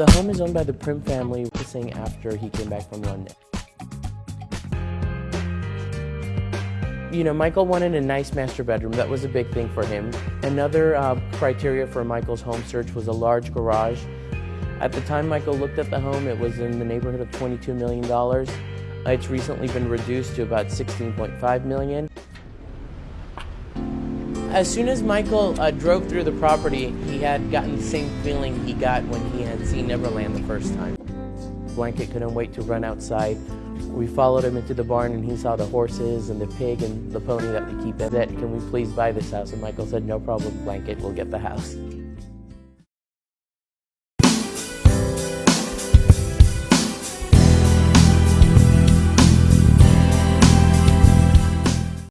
The home is owned by the Primm family, purchasing after he came back from London. You know, Michael wanted a nice master bedroom. That was a big thing for him. Another uh, criteria for Michael's home search was a large garage. At the time Michael looked at the home, it was in the neighborhood of $22 million. It's recently been reduced to about 16.5 million. As soon as Michael uh, drove through the property, he had gotten the same feeling he got when he had seen Neverland the first time. Blanket couldn't wait to run outside. We followed him into the barn and he saw the horses and the pig and the pony that we keep in it. Can we please buy this house? And Michael said, no problem, Blanket, we'll get the house.